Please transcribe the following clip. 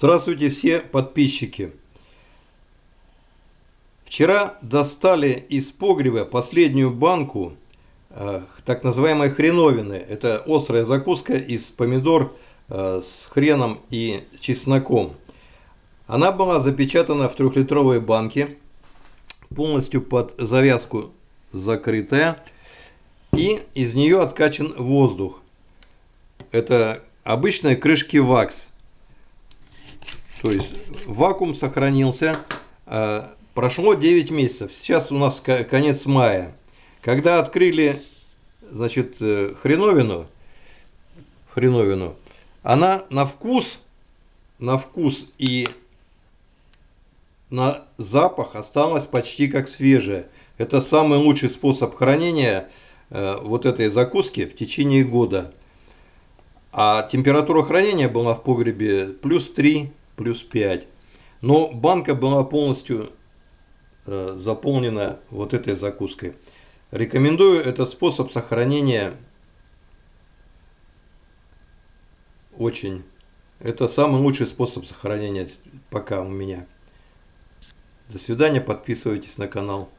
Здравствуйте все подписчики. Вчера достали из погреба последнюю банку э, так называемой хреновины. Это острая закуска из помидор э, с хреном и чесноком. Она была запечатана в трехлитровой банке, полностью под завязку закрытая. И из нее откачан воздух. Это обычные крышки вакс. То есть вакуум сохранился. Э, прошло 9 месяцев. Сейчас у нас конец мая. Когда открыли значит, э, хреновину, хреновину, она на вкус, на вкус и на запах осталась почти как свежая. Это самый лучший способ хранения э, вот этой закуски в течение года. А температура хранения была в погребе плюс 3, плюс 5. Но банка была полностью э, заполнена вот этой закуской. Рекомендую этот способ сохранения очень. Это самый лучший способ сохранения пока у меня. До свидания, подписывайтесь на канал.